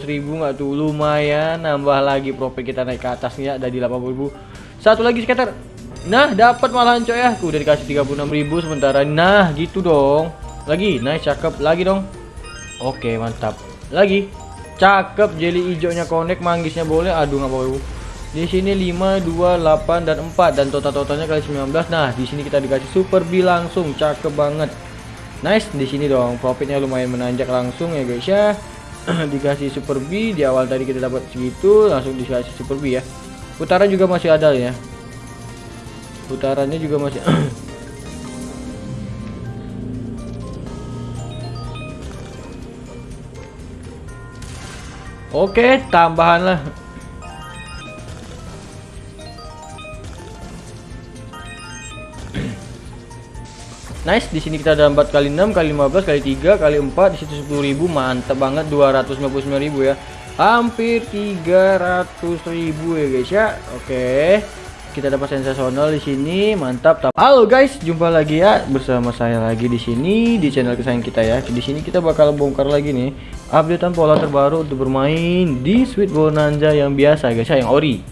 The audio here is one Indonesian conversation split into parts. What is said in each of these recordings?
ribu nggak tuh? Lumayan nambah lagi profit kita naik ke atasnya ada di 80.000 satu lagi scatter nah dapat malahan coy ya. Udah dikasih 36.000 sementara. Nah gitu dong. Lagi nice cakep. Lagi dong. Oke mantap. Lagi. Cakep jelly hijaunya connect manggisnya boleh. Aduh nggak apa di sini 5 2 8 dan 4 dan total totalnya kali 19 nah di sini kita dikasih super B langsung. Cakep banget. Nice di sini dong. Profitnya lumayan menanjak langsung ya guys ya dikasih super B di awal tadi kita dapat segitu langsung dikasih super B ya putaran juga masih ada ya putarannya juga masih Oke, tambahan lah. Nice, di sini kita ada 4 kali 6 kali 15 kali 3 kali 4 di situ 10.000 mantap banget 259.000 ya. Hampir 300.000 ya guys ya. Oke. Kita dapat sensasional di sini, mantap. Halo guys, jumpa lagi ya bersama saya lagi di sini di channel kesayangan kita ya. Di sini kita bakal bongkar lagi nih updatean pola terbaru untuk bermain di Sweet Bonanza yang biasa guys ya, yang ori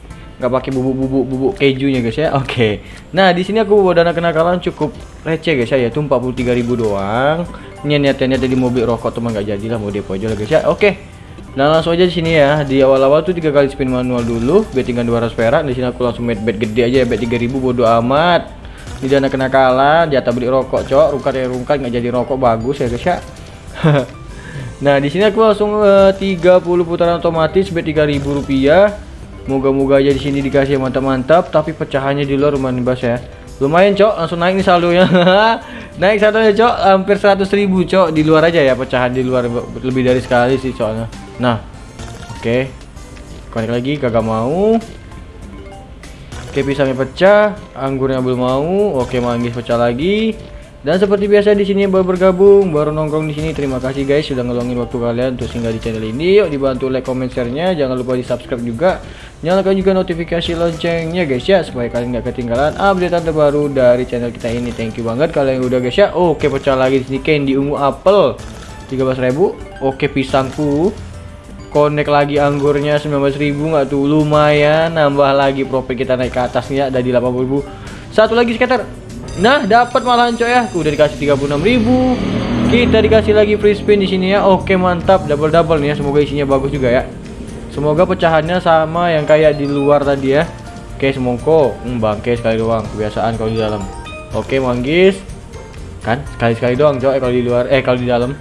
nggak pakai bubuk-bubuk bubuk kejunya guys ya. Oke. Okay. Nah, di sini aku bawa dana kenakalan cukup receh guys ya, yaitu 43.000 doang. Ini niatnya tadi mau beli rokok teman nggak jadi lah mau depo aja lah guys ya. Oke. Okay. Nah, langsung aja di sini ya. Di awal-awal tuh tiga kali spin manual dulu, bet tinggal 200 perak. Di sini aku langsung bet bet gede aja ya, bet 3000 bodo amat. Di dana kenakalan, jatah beli rokok, cok. Rungkat ya rungkat nggak jadi rokok bagus ya guys ya. nah, di sini aku langsung uh, 30 putaran otomatis bet 3000 rupiah Moga-moga aja di sini dikasih mantap-mantap, tapi pecahannya di luar lumayan bas ya. Lumayan, Cok. Langsung naik nih saldonya. naik saldonya, Cok. Hampir 100 ribu, Cok. Di luar aja ya, pecahan di luar lebih dari sekali sih soalnya. Nah. Oke. Okay. Konek lagi kagak mau. Oke, pisangnya pecah, anggurnya belum mau. Oke, manggis pecah lagi. Dan seperti biasa di sini baru bergabung, baru nongkrong di sini. Terima kasih guys sudah ngeluangin waktu kalian untuk singgah di channel ini. Yuk dibantu like, comment, share-nya. Jangan lupa di subscribe juga. Nyalakan juga notifikasi loncengnya guys ya supaya kalian nggak ketinggalan update terbaru dari channel kita ini. Thank you banget kalian yang udah guys ya. Oke pecah lagi di sini candy ungu apel 13.000. Oke pisangku. Connect lagi anggurnya 19.000 nggak tuh lumayan nambah lagi profit kita naik ke atasnya ada di 80.000. Satu lagi scatter Nah, dapat malahan coy ya. Udah dikasih 36.000. Kita dikasih lagi free spin di sini ya. Oke, mantap. Double-double nih ya. Semoga isinya bagus juga ya. Semoga pecahannya sama yang kayak di luar tadi ya. Oke, semongko. Hmm, bangke sekali doang. Kebiasaan kalau di dalam. Oke, manggis. Kan sekali-sekali doang, coy kalau di luar. Eh, kalau di dalam.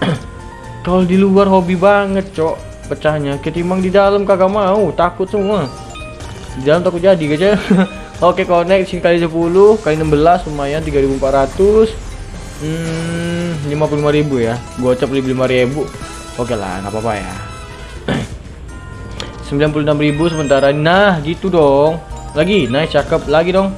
kalau di luar hobi banget, cok. Pecahnya ketimbang di dalam kagak mau, takut semua. Di dalam takut jadi, ya. Oke connect kali 10 kali 16 lumayan 3400 hmm 55.000 ya. Gocap 55.000 oke lah nggak apa-apa ya. 96.000 sementara. Nah gitu dong. Lagi? Nice cakep. Lagi dong.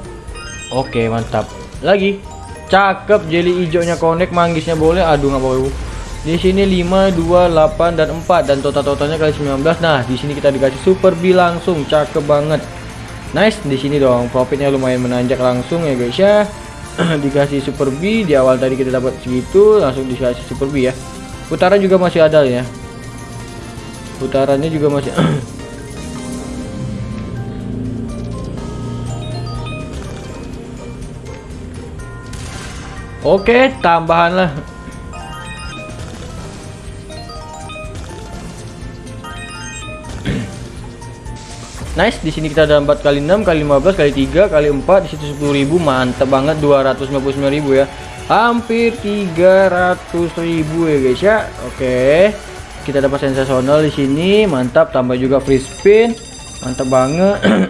Oke mantap. Lagi? Cakep jelly hijaunya connect manggisnya boleh. Aduh nggak apa-apa di sini 5 2 8 dan 4 dan total totalnya kali 19 nah di sini kita dikasih super B langsung. Cakep banget Nice di sini dong. Profitnya lumayan menanjak langsung ya guys ya. Dikasih super B di awal tadi kita dapat segitu langsung dikasih super B ya. Putaran juga masih ada ya. Putarannya juga masih Oke tambahan lah Nice, di sini kita ada 4 kali 6 kali 15 kali 3 kali 4 di situ 10.000 mantap banget 259.000 ya. Hampir 300.000 ya guys ya. Oke. Kita dapat sensasional di sini, mantap tambah juga free spin. Mantap banget.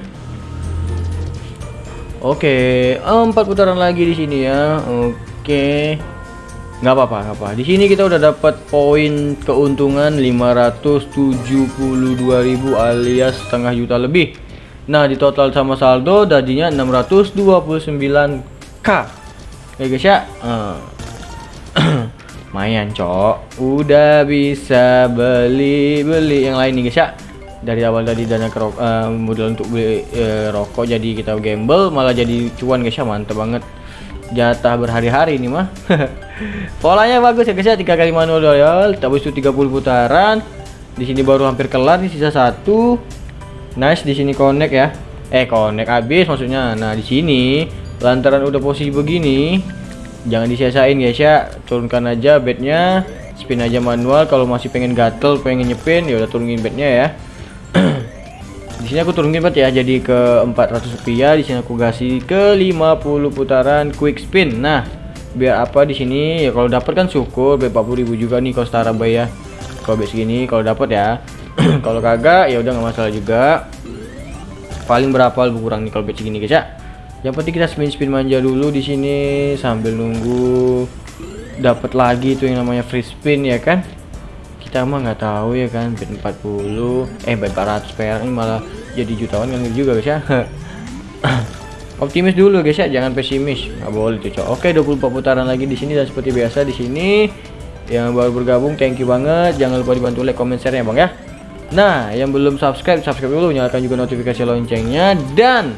Oke, empat putaran lagi di sini ya. Oke nggak apa-apa apa di sini kita udah dapat poin keuntungan 572.000 alias setengah juta lebih. Nah di total sama saldo tadinya 629k ya guys ya? Uh. mayan cok. Udah bisa beli beli yang lain nih guys ya? Dari awal tadi dana kerok uh, modal untuk beli uh, rokok jadi kita gamble malah jadi cuan guys ya? Mantep banget jatah berhari-hari ini mah polanya bagus ya guys ya tiga kali manual royal habis itu 30 putaran Di sini baru hampir kelar nih sisa satu. Nice di sini connect ya. Eh connect habis maksudnya. Nah di sini lantaran udah posisi begini, jangan disiasain guys ya. Turunkan aja bednya, spin aja manual. Kalau masih pengen gatel, pengen nyepin, ya udah turunin bednya ya. Di sini aku turunin bet ya, jadi ke 400 rupiah. Di sini aku kasih ke 50 putaran quick spin. Nah biar apa di sini? Ya kalau dapat kan syukur 40.000 juga nih kalau setara bay ya. Kalau bet segini kalau dapat ya. Kalau kagak ya udah nggak masalah juga. Paling berapa lebih kurang nih kalau bet segini guys ya? Yang penting kita spin spin manja dulu di sini sambil nunggu dapat lagi tuh yang namanya free spin ya kan kita mah nggak tahu ya kan bet 40 eh bet 400 perak ini malah jadi jutawan kan juga guys ya. Optimis dulu guys ya. Jangan pesimis. Nggak boleh tuh oke 24 putaran lagi di sini dan seperti biasa di sini. Yang baru bergabung thank you banget. Jangan lupa dibantu like comment share ya bang ya. Nah yang belum subscribe subscribe dulu. Nyalakan juga notifikasi loncengnya. Dan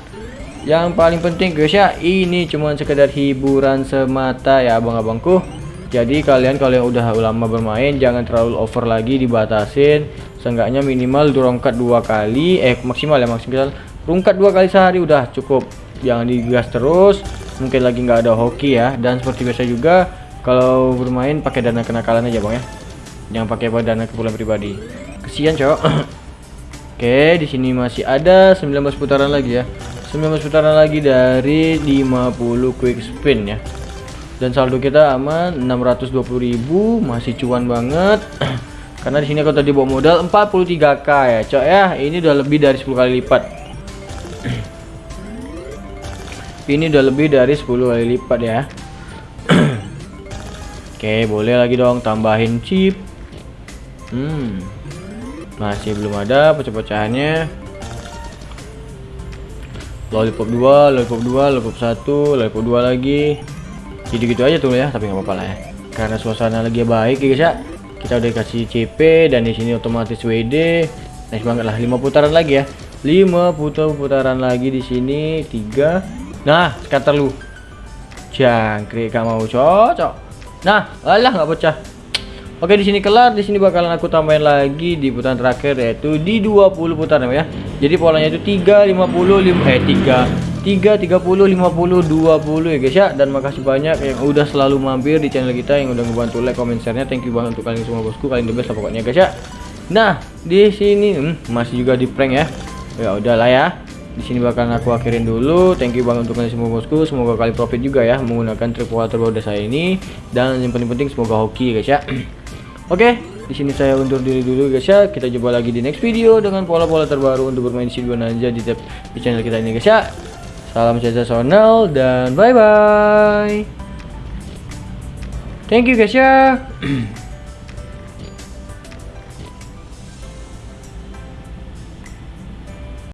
yang paling penting guys ya ini cuma sekedar hiburan semata ya abang-abangku jadi kalian kalau yang udah lama bermain jangan terlalu over lagi dibatasin. Seenggaknya minimal rongkat dua kali eh maksimal ya maksimal. Rungkat dua kali sehari udah cukup. Jangan digas terus mungkin lagi nggak ada hoki ya. Dan seperti biasa juga kalau bermain pakai dana kenakalan aja bang ya. Jangan pakai dana keperluan pribadi. Kesian cowok. Oke di sini masih ada 19 putaran lagi ya. 19 putaran lagi dari 50 quick spin ya dan saldo kita aman 620.000 masih cuan banget. Karena di sini aku tadi bawa modal 43k ya cok ya. Ini udah lebih dari 10 kali lipat. Ini udah lebih dari 10 kali lipat ya. Oke boleh lagi dong tambahin chip. Hmm masih belum ada pecah-pecahannya. Lollipop 2 lollipop 2 lollipop 1 lollipop 2 lagi jadi gitu aja tuh ya tapi nggak apa-apa lah ya karena suasana lagi baik ya guys ya kita udah kasih CP dan di sini otomatis WD nice banget lah 5 putaran lagi ya 5 putar putaran lagi di sini 3 Nah, scatter lu. Jangkrik gak mau cocok. Nah, alah nggak pecah. Oke, di sini kelar. Di sini bakalan aku tambahin lagi di putaran terakhir yaitu di 20 putaran ya. Jadi polanya itu 3 50 5 eh 3 3 30 50 20 ya guys ya. Dan makasih banyak yang udah selalu mampir di channel kita yang udah ngebantu like comment share-nya. Thank you banget untuk kalian semua bosku. Kalian the best lah pokoknya guys ya. Nah di sini hmm, masih juga di prank ya. Ya udahlah ya. Di sini bakal aku akhirin dulu. Thank you banget untuk kalian semua bosku. Semoga kalian profit juga ya menggunakan trik terbaru saya ini. Dan yang paling penting semoga hoki guys ya. Oke di sini saya undur diri dulu guys ya. Kita coba lagi di next video dengan pola-pola terbaru untuk bermain di aja di, di channel kita ini guys ya salam sensasional dan bye bye thank you guys ya